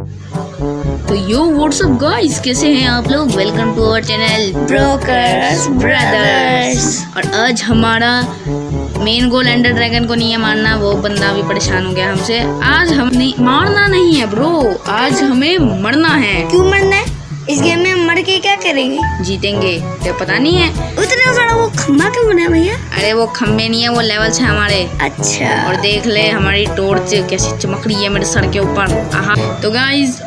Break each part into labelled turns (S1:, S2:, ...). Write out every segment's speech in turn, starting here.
S1: तो यो WhatsApp guys कैसे हैं आप लोग? Welcome to our channel brokers brothers और आज हमारा मेन गोल एंडर ड्रैगन को नहीं है मारना, वो बंदा भी परेशान हो गया हमसे। आज हम नहीं, मारना नहीं है ब्रो आज हमें मरना है।
S2: क्यों मरना है? इस गेम में मर के क्या करेंगे?
S1: जीतेंगे। क्या पता नहीं है।
S2: उतना बड़ा वो खम्बा क्यों बना भैया?
S1: अरे वो खम्बे नहीं है वो लेवल्स है हमारे।
S2: अच्छा।
S1: और देख ले हमारी टॉर्च कैसी चमक रही है मेरे सर के ऊपर। तो गाइस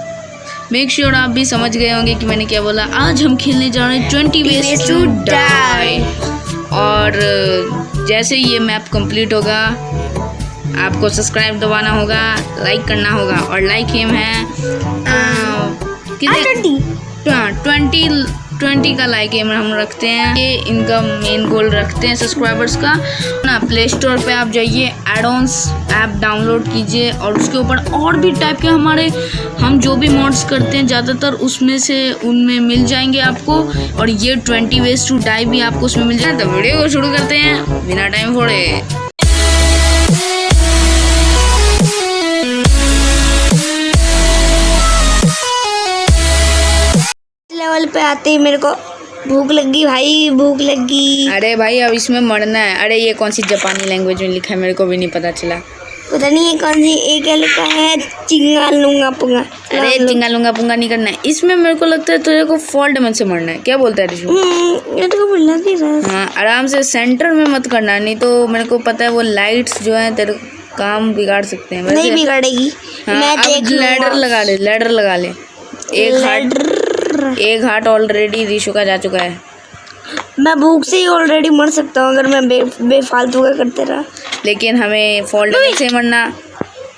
S1: मेक श्योर आप भी समझ गए होंगे कि मैंने क्या बोला। आज हम खेलने जा रहे हैं ट्वेंटी वेज टू डाई और जैसे ये मैप कंप्लीट होगा आपको सब्सक्राइब दबाना होगा लाइक करना होगा। और लाइक हिम है आ, कितने ट्वेंटी ट्वेंटी का लाइक एम हम रखते हैं। ये इनका मेन गोल रखते हैं सब्सक्राइबर्स का। ना प्ले स्टोर पे आप जाइए एडोन्स ऐप डाउनलोड कीजिए और उसके ऊपर और भी टाइप के हमारे, हम जो भी मॉड्स करते हैं, ज़्यादातर उसमें से उनमें मिल जाएँगे आपको। और ये ट्वेंटी वेज टू डाई भी आपको उसमें मिल जाए तो वीडियो को शुरू करते हैं, बिना टाइम फोड़े।
S2: लेवल पे आते ही मेरे को भूख लगी भाई भूख लगी।
S1: अरे भाई अब इसमें मरना है। अरे ये कौन सी जापानी लैंग्वेज में लिखा है मेरे को भी नहीं पता चला।
S2: पता नहीं है कौन सी एक क्या लिखा है? चिंगा लूँगा पुंगा
S1: अरे चिंगा लूँगा पुंगा नहीं करना है। इसमें मेरे को लगता है तेरे को फॉल्ट में से मरना है। क्या बोलता है रिशु
S2: हम्म, ये तो रहा
S1: हाँ आराम से सेंटर में मत करना नहीं तो मेरे को पता है वो लाइट्स जो है तेरे काम बिगाड़ सकते हैं।
S2: नहीं बिगड़ेगी।
S1: हाँ,
S2: मैं देख
S1: लैडर लगा ले लैडर लगा ले। एक हार्ट एक हार्ट ऑलरेडी रिशु का जा चुका है।
S2: मैं भूख से ही ऑलरेडी मर सकता हूँ अगर मैं बे बेफालतू का करते रहा।
S1: लेकिन हमें फॉल्ट से मरना।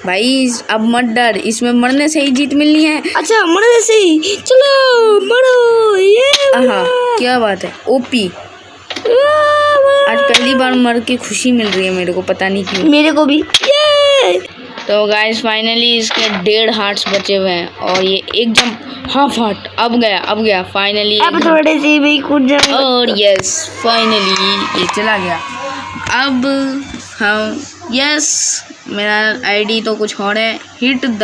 S1: भाई अब मत डर। इसमें मरने से ही जीत मिलनी है।
S2: अच्छा मरने से ही। चलो मरो। ये
S1: हाँ क्या बात है। ओपी आज पहली बार मर के खुशी मिल रही है मेरे को पता नहीं क्यों।
S2: मेरे को भी। ये!
S1: तो गाइस फाइनली इसके डेढ़ हार्ट्स बचे हुए हैं और ये एक जंप हाफ़ हार्ट अब गया अब गया फाइनली
S2: अब थोड़े से भी कूद जाऊँगा
S1: और यस फाइनली ये चला गया। अब हम यस मेरा आईडी तो कुछ और है। Hit the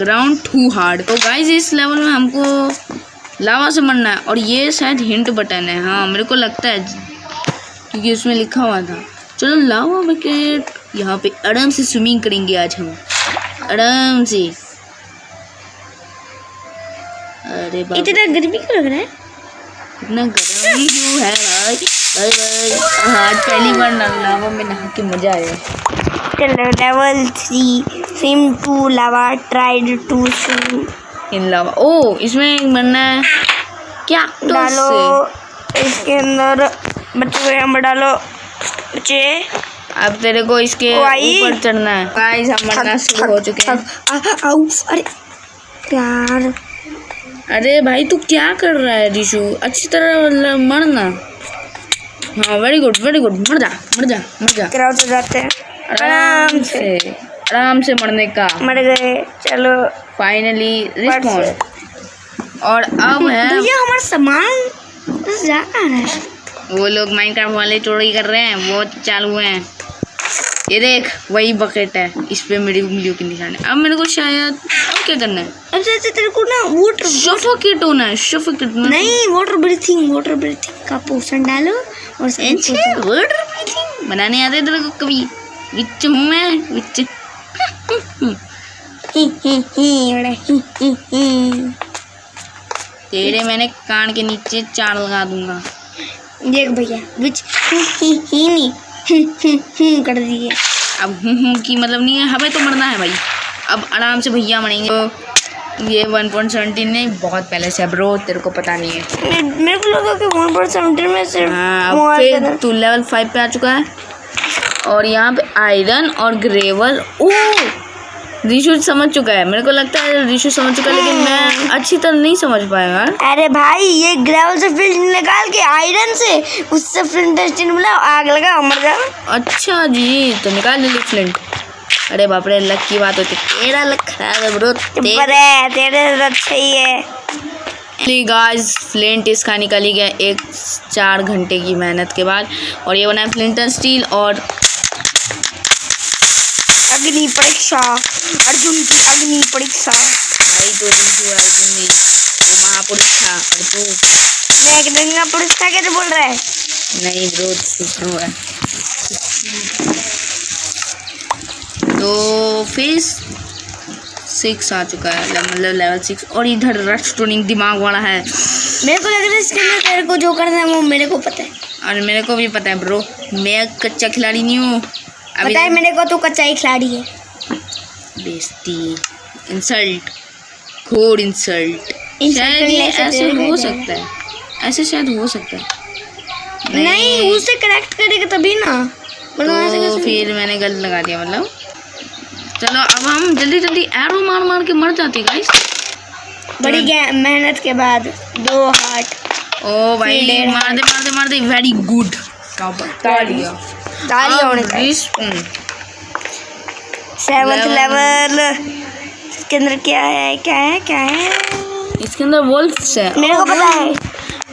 S1: ground too hard तो गाइस इस लेवल में हमको लावा से मरना है और ये शायद हिंट बटन है। हाँ मेरे को लगता है क्योंकि उसमें लिखा हुआ था। चलो लावा बकेट यहाँ पे आराम से स्विमिंग करेंगे आज हम। आराम से। अरे
S2: इतना गर्मी क्यों लग रहा है?
S1: इतना गर्मी क्यों है भाई? भाई भाई। हाँ पहली बार लावा में नहा के मज़ा आया।
S2: चलो level three swim to lava tried to swim
S1: in lava ओ इसमें मरना है। क्या?
S2: डालो इसके अंदर बच्चे को यहाँ पर डालो। बच्चे।
S1: अब तेरे को इसके ऊपर चढ़ना है। गाइस हम मरना शुरू हो चुके हैं।
S2: आउ, अरे यार
S1: अरे भाई तू क्या कर रहा है रिशु? अच्छी तरह मतलब मरना हाँ वेरी गुड वेरी गुड मर जा मर जा मर जा।
S2: कराओ तो जाते हैं।
S1: आराम से। आराम से मरने का।
S2: मर गए। चलो।
S1: फाइनली रिस्पॉन्ड और अब है
S2: भैया हमारा सामान जा रहा है।
S1: वो लोग माइनक्राफ्ट वाले चोरी कर रहे हैं वो चालू हैं। ये देख वही बकेट है। इस पे मेरी उंगलियों के निशान है। अब मेरे को शायद अब क्या करना है?
S2: अब से तेरे को ना वाटर
S1: सफोकेट होना है सफोकेट
S2: नहीं वाटर ब्रीथिंग वाटर ब्रीथिंग का पोषण डालो और
S1: वाटर ब्रीथिंग बनाने आते तेरे को कभी। विच मैं विच तेरे मैंने कान के नीचे चार लगा दूँगा।
S2: देख भैया विच ही ही ही नहीं। हम्म, हम्म, हम्म कर दिए।
S1: अब हूँ हूँ की मतलब नहीं है हमें तो मरना है भाई। अब आराम से भैया मरेंगे। तो ये वन पॉइंट सेवेंटीन नहीं बहुत पहले से अब रो तेरे को पता नहीं है।
S2: मेरे को लगा कि वन पॉइंट सेवेंटीन में से
S1: हाँ फिर तू लेवल फाइव पे आ चुका है। और यहाँ पे आयरन और ग्रेवल ओ रिशु समझ चुका है। मेरे को लगता है रिशु समझ चुका है लेकिन मैं अच्छी तरह नहीं समझ पाएगा
S2: अरे भाई ये ग्रेवल से फिल्ड निकाल के आयरन से उससे फ्लिंट टेस्टिंग मिला आग लगा मर जाओ
S1: अच्छा जी तो निकाल ले फ्लिंट अरे बाप रे लक की बात होती तेरा लक खराब है ब्रो
S2: है तेरे से अच्छा ही है।
S1: गाइस फ्लिंट इसका निकली गया एक चार घंटे की मेहनत के बाद और ये बना है फ्लिंटन स्टील और
S2: अग्नि परीक्षा अर्जुन की अग्नि परीक्षा।
S1: वही तो रिशु अर्जुन ने वो महापुरुष था और तू?
S2: मैं एक दंगा पुरुष था कैसे बोल रहा है।
S1: नहीं ब्रो सुप्रो है तो फेस सिक्स आ चुका है मतलब लेवल सिक्स और इधर रश टूनिंग दिमाग वाला है।
S2: मेरे को लग रहा है इसके अंदर तेरे को जो करना है वो मेरे को पता है।
S1: और मेरे को भी पता है ब्रो मैं कच्चा खिलाड़ी नहीं हूँ।
S2: पता है मेरे को तू कच्चा ही खिलाड़ी है।
S1: बेइज्जती इंसल्ट घोर इंसल्ट शायद ये ऐसे हो सकता है। ऐसे शायद हो सकता है।
S2: नहीं उसे करेक्ट करेगा तभी ना। मतलब
S1: तो फिर मैंने गलत लगा दिया मतलब। चलो अब हम जल्दी जल्दी एरो मार मार के मर जाते गाइस
S2: बड़ी मेहनत के बाद दो हार्ट
S1: ओ भाई मार दे मार दे मार दे। वेरी गुड तालियाँ
S2: ताली होने लेवल इसके अंदर क्या है क्या है क्या है?
S1: इसके अंदर वुल्फ्स है।
S2: मेरे को पता है।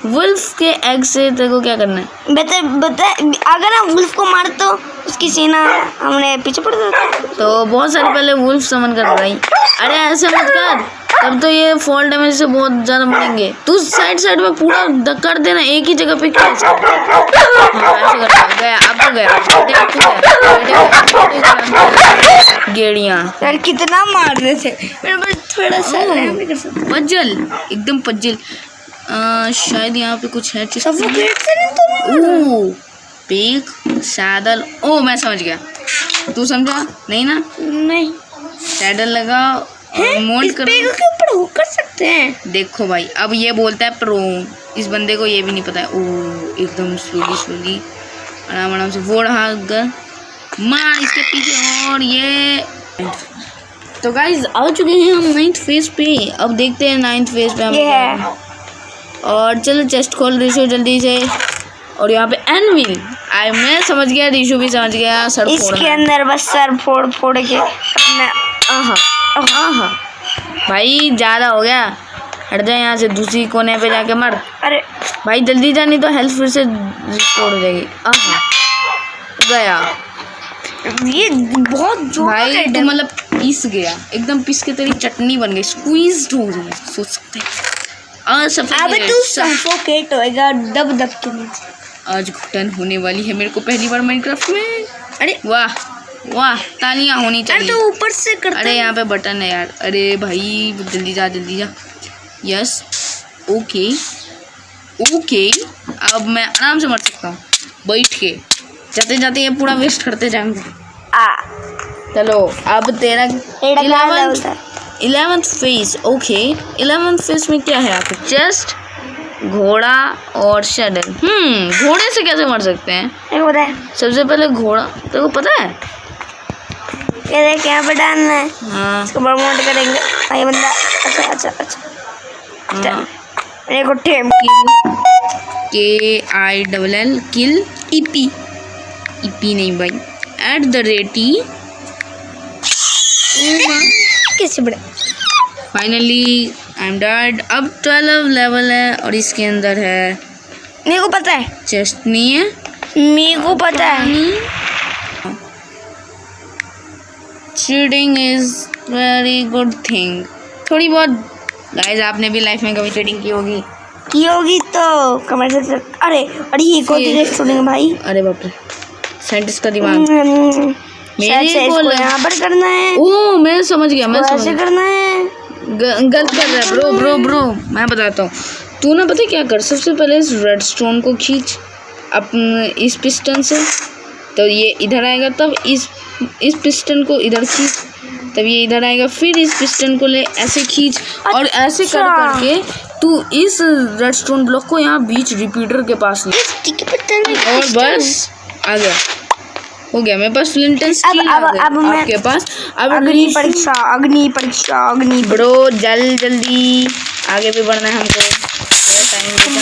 S1: वुल्फ के एग से तेरे को क्या करना है?
S2: बता बता अगर हम वुल्फ को मार तो उसकी सीना हमने पीछे पड़ जाता।
S1: तो बहुत सारे पहले वुल्फ समन कर भाई। अरे ऐसे मत कर। तब तो ये फॉल डैमेज से बहुत ज़्यादा मरेंगे। तू साइड साइड में पूरा द- कर देना एक ही जगह पे क्या हाँ ऐसे कर गया अब तो गया। अब अब गेड़ियाँ।
S2: यार कितना मार रहे थे मेरे पास थोड़ा सा है,
S1: पज्जल एकदम पज्जल शायद यहाँ पे कुछ है चीज़
S2: सफोकेट से नहीं तो
S1: ओह पीक सैडल। ओ मैं समझ गया। तू समझा? नहीं ना?
S2: नहीं।
S1: सैडल लगा मोल्ड करो।
S2: हुक कर सकते हैं।
S1: देखो भाई अब ये बोलता है प्रो। इस बंदे को ये भी नहीं पता। है ओ एकदम स्लोली स्लोली। आराम आराम से। वो रहा मार इसके पीछे और ये। तो गाइज़ आ चुके हैं हम नाइन्थ फ़ेज़ पे। अब देखते हैं नाइन्थ फ़ेज़ पे हम
S2: है।
S1: और चलो चेस्ट खोल रिशु जल्दी से। और यहाँ पे एनविल आई मैं समझ गया रिशु भी समझ गया। सर
S2: इसके अंदर बस सर फोड़ फोड़ के अपना
S1: आहा आहा भाई ज़्यादा हो गया। हट जा यहाँ से दूसरी कोने पे जाके मर।
S2: अरे।
S1: भाई जल्दी जा नहीं तो हेल्थ फिर से रिस्टोर हो जाएगी। गया।
S2: ये बहुत ज़ोर
S1: भाई मतलब पीस गया। एकदम पीस के तेरी चटनी बन गई। स्क्वीज हो गई। सोच सकते
S2: अब तू सफोकेट होएगा दब दब के।
S1: आज घुटन होने वाली है मेरे को पहली बार माइनक्राफ्ट में। अरे। वाह। वाह तालियाँ होनी चाहिए।
S2: तो ऊपर से करता
S1: अरे यहाँ पे बटन है यार। अरे भाई जल्दी जा जल्दी जा। यस ओके ओके अब मैं आराम से मर सकता हूँ। बैठ के। जाते जाते ये पूरा वेस्ट करते जाएँगे।
S2: आ।
S1: चलो अब तेरा eleventh phase okay eleventh phase में क्या है आपको चेस्ट घोड़ा और शेडल हम्म घोड़े से कैसे मर सकते हैं?
S2: है
S1: सबसे पहले घोड़ा तेरे को पता है?
S2: ये देख यहाँ पे डालना है।
S1: हाँ।
S2: इसको प्रमोट करेंगे। भाई बंदा अच्छा अच्छा अच्छा।
S1: हाँ।
S2: मेरे को टेम
S1: के। आई डबल एल किल ईपी ईपी नहीं भाई। एट द रेटी
S2: कैसे बड़े।
S1: फाइनली आई एम डेड अब ट्वेल्व लेवल है और इसके अंदर है
S2: मेरे को पता है।
S1: चेस्ट नहीं है
S2: मेरे को पता है।
S1: Cheating is very good thing थोड़ी बहुत गाइस आपने भी लाइफ में कभी चीटिंग की होगी?
S2: की होगी तो कमेंट सेक्शन अरे अरे ये कौन सी रेस्टोरेंट भाई?
S1: अरे बाप रे साइंटिस्ट का दिमाग।
S2: हम्म,
S1: मेरे को
S2: यहाँ पर करना है।
S1: ओ मैं समझ गया मैं समझ
S2: ऐसे करना है।
S1: गलत कर रहा है ब्रो ब्रो ब्रो मैं बताता हूँ। तू ना पता क्या कर सबसे पहले इस रेड स्टोन को खींच अपन इस पिस्टन से तो ये इधर आएगा तब इस इस पिस्टन को इधर खींच तब ये इधर आएगा। फिर इस पिस्टन को ले ऐसे खींच और ऐसे कर
S2: अच्छा।
S1: करके तू इस रेड स्टोन ब्लॉक को यहाँ बीच रिपीटर के पास ले। और बस आ गया। हो गया। मेरे पास
S2: अब अब अब
S1: आपके पास। अब
S2: अग्नि परीक्षा अग्नि परीक्षा अग्नि
S1: ब्रो जल जल्दी आगे भी बढ़ना है हमको। टाइम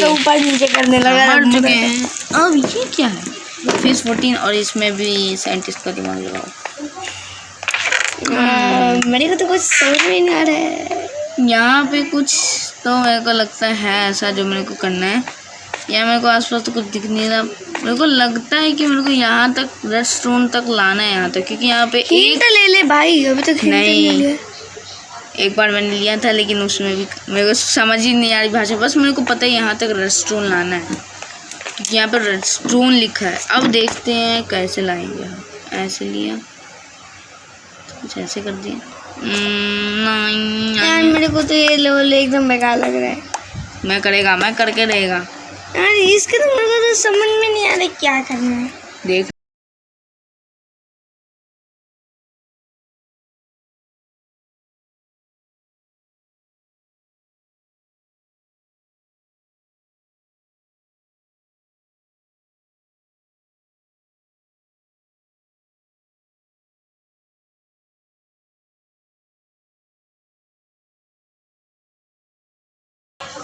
S2: तो ऊपर नीचे करने लगा
S1: मर चुके हैं। अब ये क्या है? फ़िश फोर्टीन और इसमें भी साइंटिस्ट का दिमाग लगाओ।
S2: हाँ, मेरे को तो कुछ समझ में नहीं आ रहा है।
S1: यहाँ पे कुछ तो मेरे को लगता है ऐसा जो मेरे को करना है। या मेरे को आसपास तो कुछ दिख नहीं रहा। मेरे को लगता है कि मेरे को यहाँ तक रेस्टोरेंट तक लाना है यहाँ तक क्योंकि यहाँ पे एक
S2: ले ले भाई अभी तक
S1: नहीं। एक बार मैंने लिया था लेकिन उसमें भी मेरे को समझ ही नहीं आ रही भाषा। बस मेरे को पता है यहाँ तक रेस्टोरेंट लाना है। क्योंकि यहाँ पे रेस्टोरेंट लिखा है। अब देखते हैं कैसे लाएँगे हम। ऐसे लिया। कुछ ऐसे कर दिया। हम्म,
S2: यार
S1: नहीं।
S2: मेरे को तो ये लेवल एकदम बेकार लग रहा है।
S1: मैं करेगा मैं करके रहेगा
S2: यार इसके तो मेरे को तो समझ में नहीं आ रहा क्या करना है।
S1: देख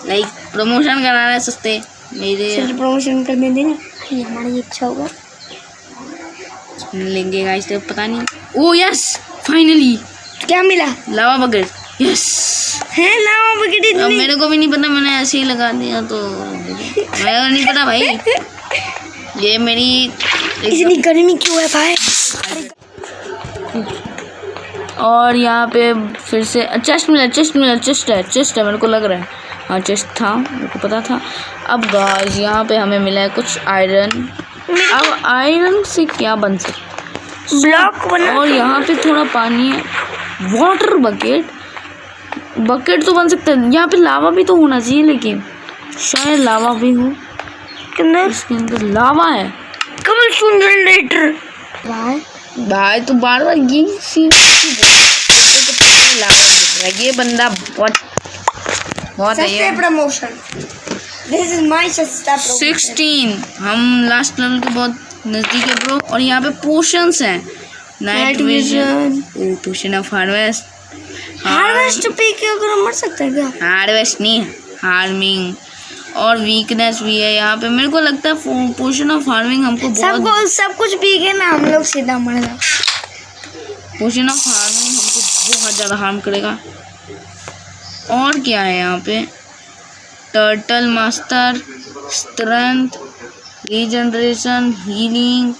S1: लाइक प्रमोशन करा रहा है सस्ते मेरे
S2: प्रमोशन करने देना भाई हमारी इच्छा होगा।
S1: लेंगे गाइस तो पता नहीं। ओ यस फाइनली
S2: क्या मिला?
S1: लावा बकेट। यस
S2: है लावा बकेट
S1: अब
S2: इतनी
S1: मेरे को भी नहीं पता मैंने ऐसे ही लगा दिया तो मेरे को नहीं पता भाई। ये मेरी
S2: इतनी गर्मी क्यों है भाई?
S1: और यहाँ पे फिर से चेस्ट मिला चेस्ट मिला चेस्ट है चेस्ट है मेरे को लग रहा हाँ। चेस्ट था मेरे को पता था। अब गाइस यहाँ पे हमें मिला है कुछ आयरन अब आयरन से क्या बन सकता?
S2: ब्लॉक बना
S1: और यहाँ पे थोड़ा पानी है। वाटर बकेट बकेट तो बन सकता है। यहाँ पे लावा भी तो होना चाहिए लेकिन शायद लावा भी हो। इसके अंदर लावा है।
S2: कमल सुंदर लेटर। भाई
S1: भाई तो बार बार ये सीन। लावा दिख रहा है। ये बंदा बहुत बहुत
S2: सस्ते प्रमोशन दिस इज़ माय सस्ता प्रमोशन
S1: सिक्सटीन हम लास्ट लेवल के बहुत नज़दीक है ब्रो और यहाँ पे पोशंस हैं. Night vision potion of harvest
S2: harvest पे के अगर मर सकते हैं क्या?
S1: हार्वेस्ट नहीं हार्मिंग और वीकनेस भी है यहाँ पे. मेरे को लगता है पोशन ऑफ़ हार्मिंग हमको बहुत
S2: सबको सब कुछ पी के ना हम लोग सीधा मर जाओ
S1: पोशन ऑफ़ हार्मिंग हमको बहुत ज़्यादा हार्म करेगा. और क्या है यहाँ पे? Turtle master strength regeneration healing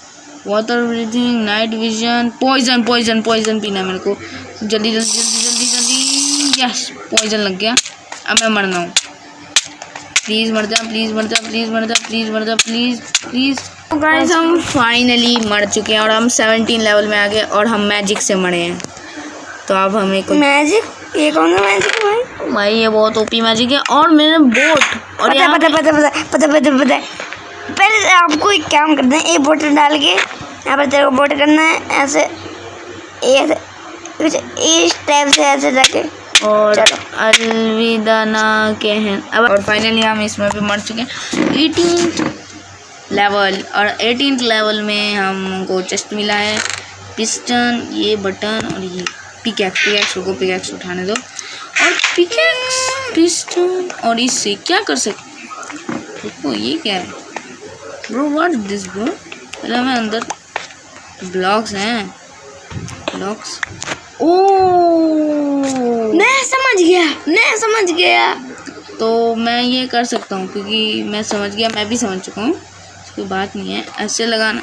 S1: water breathing night vision poison poison poison पीना मेरे को। जल्दी जल्दी जल्दी जल्दी जल्दी। यस पॉइजन लग गया। अब मैं मरना हूँ। प्लीज़ मर जा प्लीज़ मर जा प्लीज़ मर जा प्लीज़ मर जा प्लीज़ प्लीज़ गाइस हम फाइनली मर चुके हैं और हम 17 लेवल में आ गए और हम मैजिक से मरे हैं। तो अब हमें
S2: मैजिक ये कौन सा मैजिक है भाई
S1: ये बहुत ओपी मैजिक है और मेरे बोट और
S2: पता पता पता पता पता पता पता पहले आपको एक काम करना है एक बोट डाल के यहाँ पर तेरे को बोट करना है ऐसे ऐसे कुछ इस टाइप से ऐसे जाके।
S1: और अलविदा ना कहन। अब और फाइनली हम इसमें भी मर चुके हैं। एटीन लेवल और एटीन लेवल में हमको चेस्ट मिला है। पिस्टन ये बटन और ये पिकैक्स पिकैक्स को पिकैक्स उठाने दो। और पिकैक्स पिस्टन और इससे क्या कर सकते देखो ये क्या है? ब्रो व्हाट दिस ब्रो पहले हमें अंदर ब्लॉक्स हैं। ब्लॉक्स ओ
S2: मैं समझ गया मैं समझ गया।
S1: तो मैं ये कर सकता हूँ क्योंकि मैं समझ गया मैं भी समझ चुका हूँ। कोई बात नहीं है ऐसे लगाना।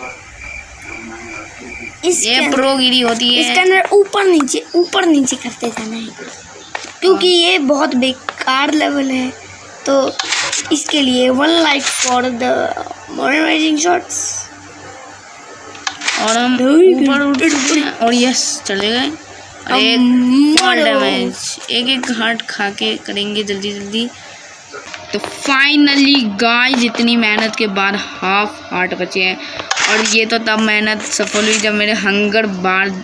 S1: ये प्रोगिरी होती है।
S2: इसके अंदर ऊपर नीचे ऊपर नीचे करते जाना है क्योंकि ये बहुत बेकार लेवल है। तो इसके लिए one like for the motivating shots
S1: और हम ऊपर उठ और यस चले गए। एक डैमेज एक एक हार्ट खा के करेंगे जल्दी जल्दी। तो फाइनली गाइस इतनी मेहनत के बाद हाफ़ हार्ट बचे हैं। और ये तो तब मेहनत सफल हुई जब मेरे हंगर बार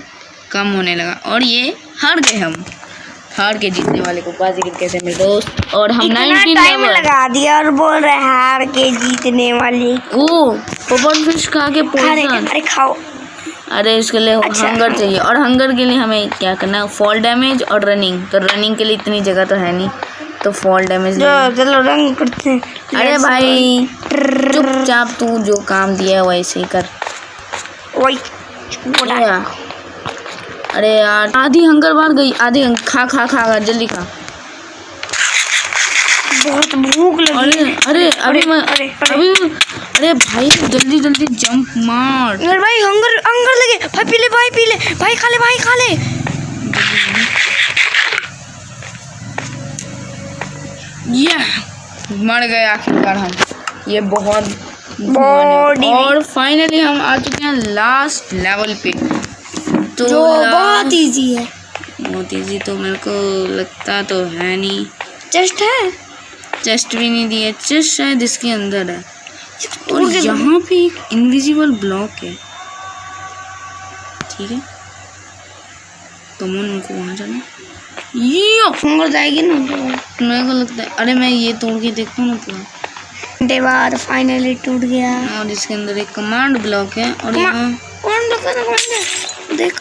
S1: कम होने लगा। और ये हार गए हम। हार के जीतने वाले को बाजीगर कैसे मेरे दोस्त? और हम 19
S2: टाइम लगा दिया और बोल रहे हैं हार के जीतने वाली।
S1: ओ पोपट फ़िश खा के
S2: अरे अरे खाओ।
S1: अरे इसके लिए
S2: अच्छा।
S1: हंगर चाहिए। और हंगर के लिए हमें क्या करना है? फॉल डैमेज और रनिंग तो रनिंग के लिए इतनी जगह तो है नहीं। तो फॉल डैमेज
S2: चलो रंग करते हैं।
S1: अरे भाई चुपचाप तू जो काम दिया है वैसे ही कर।
S2: वही।
S1: अरे यार आधी हंगर बार गई आधी खा खा खा खा जल्दी खा।
S2: बहुत भूख लगी।
S1: अरे अरे अभी मैं
S2: अरे, अरे।
S1: अभी अरे भाई जल्दी जल्दी जंप मार।
S2: यार भाई हंगर हंगर लगे। भाई पी ले भाई पी ले। भाई खा ले भाई खा ले।
S1: ये मर गए आखिरकार हम। ये बहुत और फाइनली हम आ चुके हैं लास्ट लेवल पे। तो
S2: जो बहुत इजी है।
S1: बहुत इजी तो मेरे को लगता तो है नहीं।
S2: जस्ट है?
S1: चेस्ट भी नहीं दिया चेस्ट शायद इसके अंदर है। और यहाँ पे एक इनविजिबल ब्लॉक है। ठीक है? तो मन उनको वहाँ जाना। यो
S2: हंगर जाएगी ना
S1: मेरे को लगता है अरे मैं ये तोड़ के देखता हूँ ना पूरा
S2: घंटे बाद फाइनली टूट गया।
S1: और इसके अंदर एक कमांड ब्लॉक है और यहाँ
S2: लगा ना देख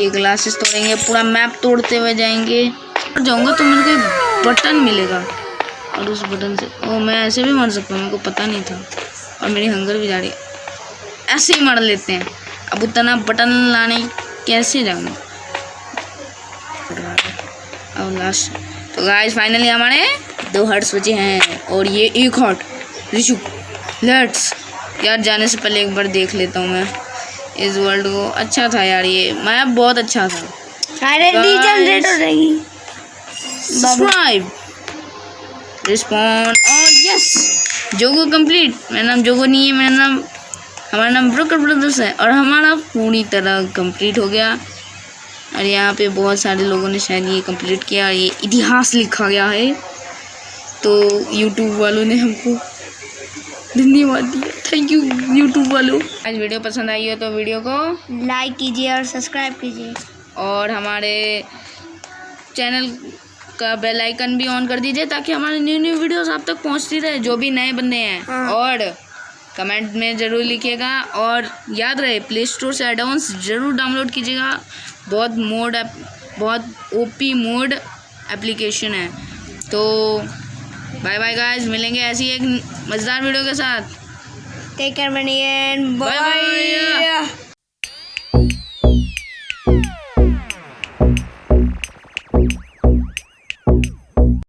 S1: ये ग्लासेस तोड़ेंगे, पूरा मैप तोड़ते हुए जाएँगे। और जाऊँगा तो मेरे को एक बटन मिलेगा। और उस बटन से, ओ, मैं ऐसे भी मर सकता हूँ, मेरे को पता नहीं था। और मेरी हंगर भी जा रही ऐसे ही मर लेते हैं। अब उतना बटन लाने कैसे जाऊँ और लास्ट तो गाइस फाइनली हमारे दो हर्ट्स बचे हैं। और ये एक हर्ट रिशु लेट्स यार, जाने से पहले एक बार देख लेता हूँ मैं। इस वर्ल्ड को अच्छा था यार ये। मैप बहुत अच्छा था।
S2: हो
S1: सब्सक्राइब रिस्पॉन्ड और यस जोगो कंप्लीट मेरा नाम जोगो नहीं है मेरा नाम हमारा नाम ब्रोकर ब्रदर्स है और हमारा पूरी तरह कंप्लीट हो गया। और यहाँ पे बहुत सारे लोगों ने शायद ये कंप्लीट किया और ये इतिहास लिखा गया है। तो यूट्यूब वालों ने हमको धन्यवाद दिया। थैंक यू यूट्यूब वालों। आज वीडियो पसंद आई हो तो वीडियो को
S2: लाइक कीजिए और सब्सक्राइब कीजिए।
S1: और हमारे चैनल का बेल आइकन भी ऑन कर दीजिए ताकि हमारे न्यू न्यू वीडियोस आप तक पहुँचती रहे जो भी नए बंदे हैं।
S2: हाँ।
S1: और कमेंट में ज़रूर लिखिएगा और याद रहे प्ले स्टोर से एडवांस ज़रूर डाउनलोड कीजिएगा। बहुत मोड ऐप बहुत ओपी मोड एप्लीकेशन है। तो बाय बाय गाइस मिलेंगे ऐसी एक मज़ेदार वीडियो के साथ।
S2: Take care
S1: money bye.
S2: Bye